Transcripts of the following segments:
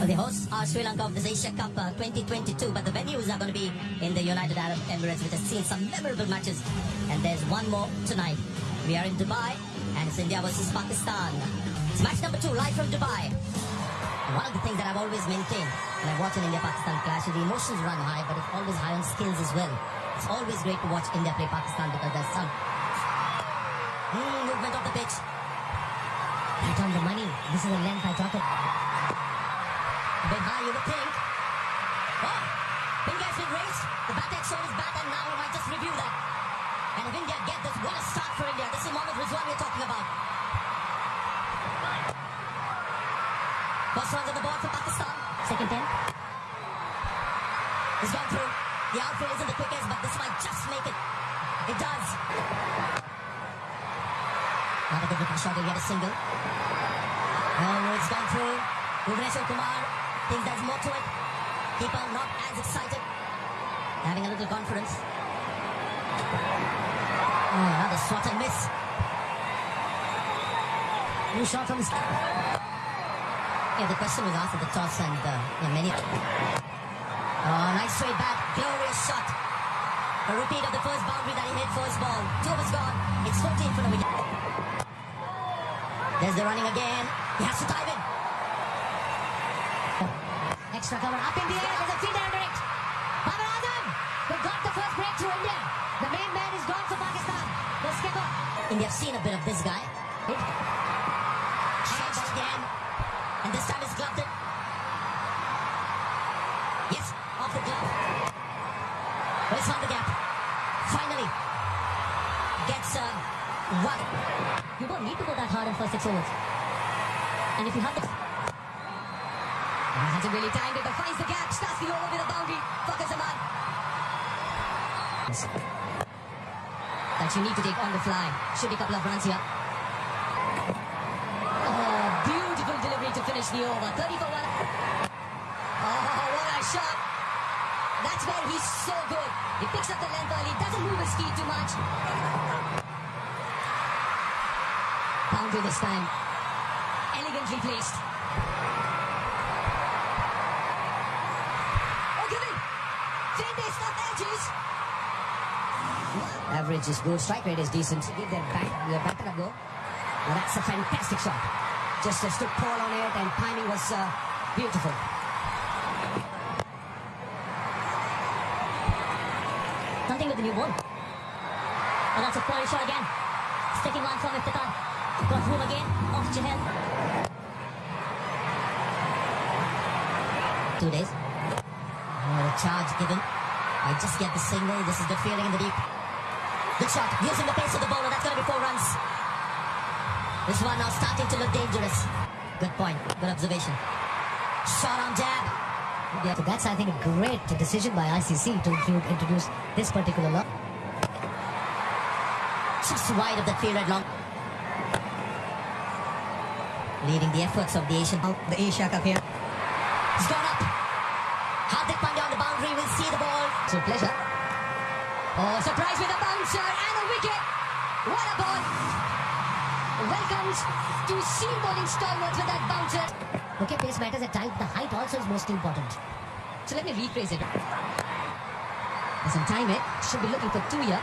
The hosts are Sri Lanka of this Asia Cup uh, 2022, but the venues are going to be in the United Arab Emirates, which has seen some memorable matches. And there's one more tonight. We are in Dubai, and it's India versus Pakistan. It's match number two, live from Dubai. One of the things that I've always maintained when I watch an India-Pakistan clash is the emotions run high, but it's always high on skills as well. It's always great to watch India play Pakistan because there's some mm, movement of the pitch. Right on the money. This is the length I talked about. Bit high, you would think. Oh, India been raised. The had shown his bat, and now we might just review that. And if India get this, what a start for India. This is Mohammad Rizwan we're talking about. First runs on the board for Pakistan. Second ten. He's gone through. The outfield isn't the quickest, but this might just make it. It does. Not a good looking shot, he'll get a single. Oh, it's gone through. Bhuvneshwar Kumar thinks there's more to it. Keeper not as excited. Having a little confidence. Oh, another swat and miss. New shot from. Yeah, the question was asked at the toss and uh, yeah, many. Oh, nice straight back. Glorious shot. A repeat of the first boundary that he hit first ball. Two was gone. It's 14 for the wicket. There's the running again. He has to dive in. Extra cover up in the air. There's a fielder under it. Babar Azam. Got the first breakthrough India. The main man is gone for Pakistan. The skipper. India have seen a bit of this guy. Shot again. And this time it's gloved it. Yes, off the glove. But it's found the gap. Finally. Gets uh, one. You don't need to go that hard in first six overs. And if you have the. Hasn't really timed it, but finds the gap. Starts the over with a boundary. Fakhar Zaman. That you need to take on the fly. Should be a couple of runs here. Oh, beautiful delivery to finish the over. 30 for one. Oh, what a shot. That's where he's so good. He picks up the length early, doesn't move his feet too much. Boundary this time. Elegantly placed. Average is good. Strike rate is decent. Give their back, their batter a go. That's a fantastic shot. Just a stood Paul on it, and timing was uh, beautiful. Something with the new ball. Oh, that's a quality shot again. Sticking one from Iftikhar. Got through again. Off Chahal. Two days. Oh, the charge given. I just get the signal. This is the feeling in the deep. Good shot. Using the pace of the bowler. That's going to be four runs. This one now starting to look dangerous. Good point. Good observation. Shot on jab. Yeah, so that's, I think, a great decision by ICC to introduce this particular law. Just wide of the field at long. Leading the efforts of the Asian, the Asia Cup here. He's gone up. Hardik Pandya on the boundary will see the ball. So pleasure. Oh, surprise with a bouncer and a wicket. What a ball. Welcomes to seam bowling stalwarts with that bouncer. Okay, pace matters at times. The height also is most important. So let me rephrase it. Doesn't time it. Should be looking for two here.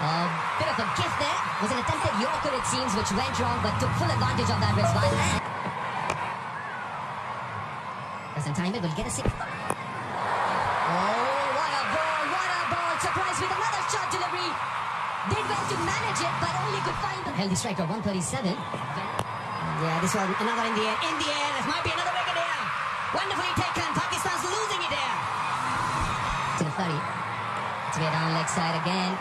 A bit of a gift there. Was an attempted Yorker it seems which went wrong but took full advantage of that Rizwan. Doesn't time eh? it. Will get a six. To manage it but only could find the healthy striker, 137. Yeah, this one, another in the air. In the air, this might be another wicket here. Wonderfully taken. Pakistan's losing it here. To the 30. It's way down leg side again.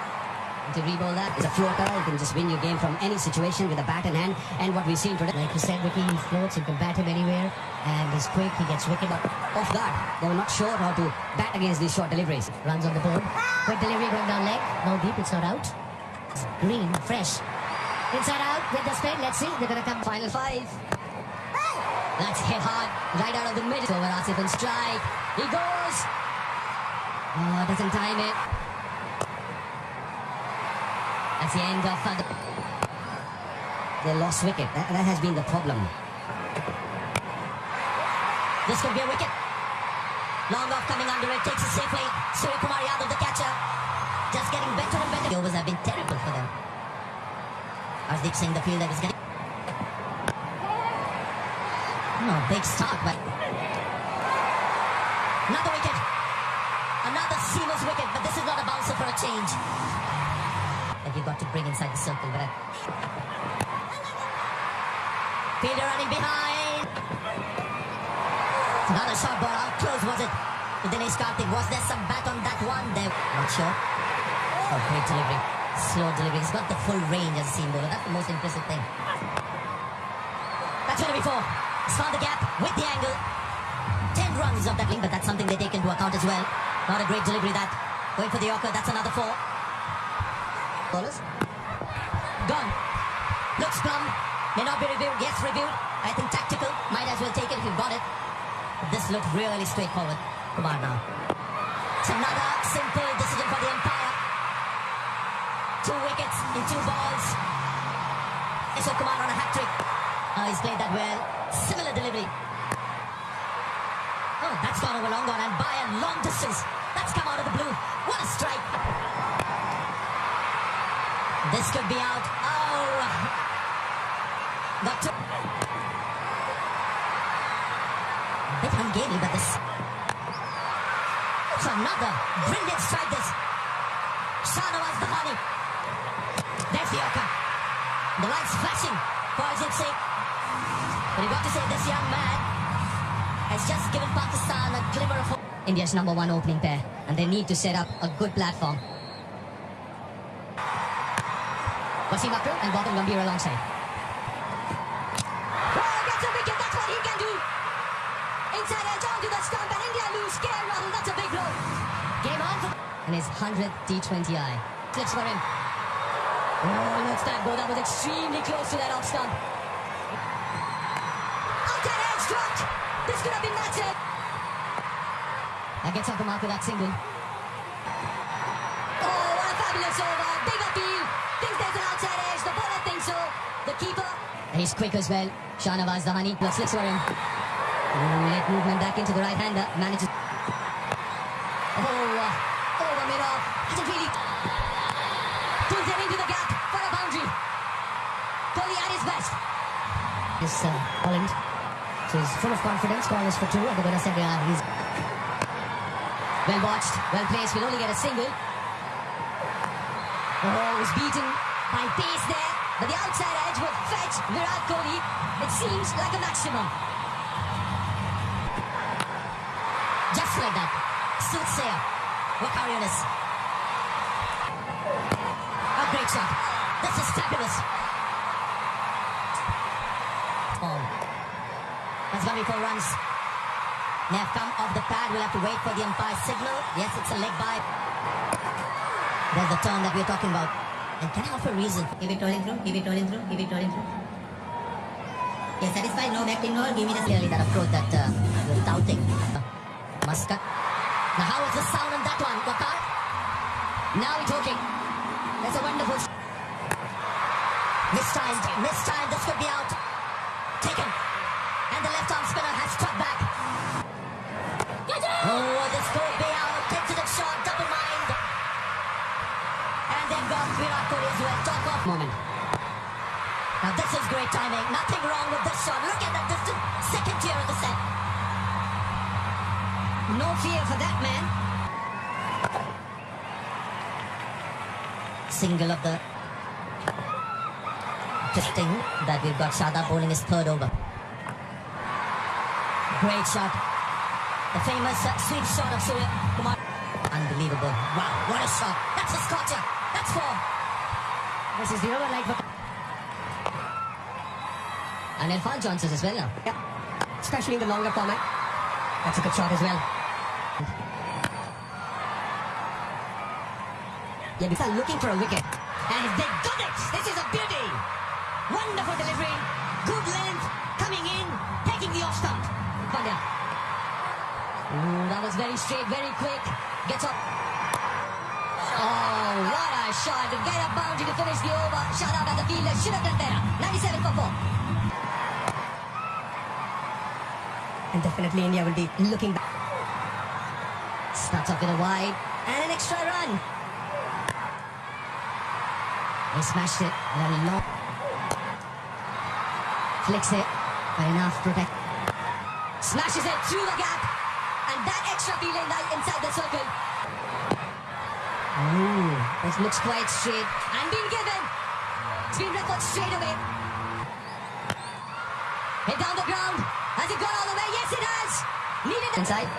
To re-bowl that is a floater. You can just win your game from any situation with a bat in hand. And what we've seen today, Like you said, Vicky, he floats. You can bat him anywhere. And he's quick. He gets wicket. off guard. They were not sure how to bat against these short deliveries. Runs on the board. Quick delivery going down leg. No deep. It's not out. Green. Fresh. Inside out with the spin. Let's see. They're going to come. Final five. That's hit hard, right out of the middle. Over Asif and strike. He goes. Oh, doesn't time it. That's the end of the... They lost wicket. That, that has been the problem. This could be a wicket. Long off coming under it, takes it safely. Suryakumar Yadav, the catcher, just getting better and better. The overs have been terrible for them. Arshdeep Singh, the fielder, is getting. No, big start, but. Another wicket. Another seamless wicket, but this is not a bouncer for a change. That you've got to bring inside the circle, but. Fielder running behind. Another short ball. How close was it Dinesh Karthik? Was there some bat on that one? There. Not sure. Oh, great delivery. Slow delivery. He's got the full range as a seam bowler. That's the most impressive thing. That's be four. He's found the gap with the angle. Ten runs of that wing, but that's something they take into account as well. Not a great delivery that. Going for the Yorker. That's another four. Bowlers. Gone. Looks plumb. May not be reviewed. Yes, reviewed. I think tactical. Might as well take it if you've got it. This looked really straightforward. Kumar now. It's another simple decision for the umpire. Two wickets in two balls. Ishwar Kumar on a hat trick. Oh, he's played that well. Similar delivery. Oh, that's gone over long gone and by a long distance. That's come out of the blue. What a strike. This could be out. Oh. Got to. bit ungainly, but this. It's another brilliant strike. This. Shahnawaz Dahani. There's the Yorker. The lights flashing for Ajit Singh. But you've got to say this young man has just given Pakistan a glimmer of hope. India's number one opening pair, and they need to set up a good platform. Wasim Akram and Gautam Gambhir alongside. Oh, gets a wicket. That's what he can do. Inside the stump and India lose. KL Rahul, that's a big blow. Game on for... And his 100th T20I. Clicks for him. Oh, looks that go. That was extremely close to that off stump. Outside edge dropped. This could have been match it. That gets off the mark with that single. Oh, what a fabulous over. Big appeal. Thinks there's an outside edge. The bowler thinks so. The keeper. He's quick as well. Shahnawaz Dahani. Let's listen for him. Ooh, late movement back into the right hander. Manages. Oh, uh, over. Hasn't really. Pulls it into the gap for a boundary. Kohli at his best. This uh, Holland. So he's full of confidence. Call is for two. And the winner said, yeah, he's. Well watched, well placed. Will only get a single. Oh, was beaten by pace there. But the outside edge would fetch Virat Kohli. It seems like a maximum. Just like that. Soothsayer. Waqar Younis. A great shot. This is fabulous. Oh. That's going to be four runs. They have come off the pad. We'll have to wait for the umpire signal. Yes, it's a leg by. There's the turn that we're talking about. And can I offer a reason? Keep it rolling through, give it rolling through, keep it rolling through. Yes, satisfied, no back no, give me the Clearly that approach that uh, you're doubting. Muscat. Now how is the sound on that one, Waqar? Now we're talking. That's a wonderful... Mistimed, mistimed, this time, this could be out. Taken. And the left arm spinner has struck back. Oh, this could be out. Tentative shot, double mind. And they've got Virat Kohli as well. Top off moment. Now this is great timing. Nothing wrong with this shot. Look at that distance. Second tier of the set. No fear for that man. Single of the interesting that we've got Shada bowling his third over. Great shot. The famous uh, sweep shot of Surya Kumar. Unbelievable. Wow, what a shot. That's a scorcher. That's four. This is the over light for... And Irfan Johnson's as well now. Yeah. Especially in the longer format. That's a good shot as well. They're looking for a wicket. And they got it! This is a beauty! Wonderful delivery. Good length. Coming in. Taking the off stump. Pandya. Ooh, that was very straight, very quick. Gets up. Oh, what a shot. Get a boundary to finish the over. Shut up at the fielder. Should have done better. 97 for 4. And definitely India will be looking back. Starts off with a wide and an extra run. They smashed it. Long. Flicks it. But enough protect. Smashes it through the gap. And that extra feeling inside the circle. Ooh, this looks quite straight. And been given. It's been referred straight away. Hit down the ground. Has it gone all the way? Yes, it has. Needed inside.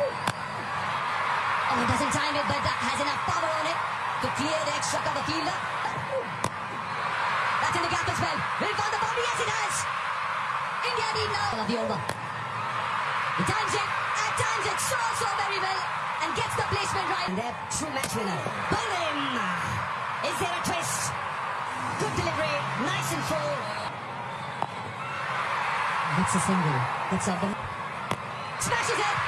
Oh, it doesn't time it, but that has enough power on it to clear the extra cover fielder. As well. Will it find the boundary? Yes, it has. India need now. Of the. He times it. At times it so, so very well. And gets the placement right. And their true match winner. Bowling. Is there a twist? Good delivery. Nice and full. That's a single. That's up the... Smashes it.